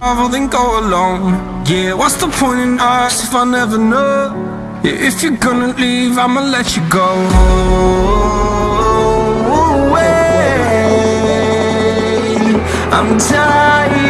Travel then go alone Yeah, what's the point in us if I never know? Yeah, if you're gonna leave, I'ma let you go away. I'm tired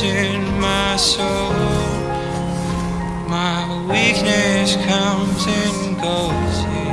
in my soul. My weakness comes and goes.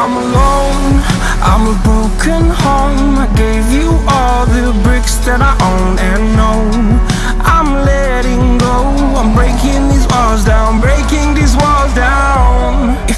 I'm alone, I'm a broken home. I gave you all the bricks that I own and know. I'm letting go, I'm breaking these walls down Breaking these walls down.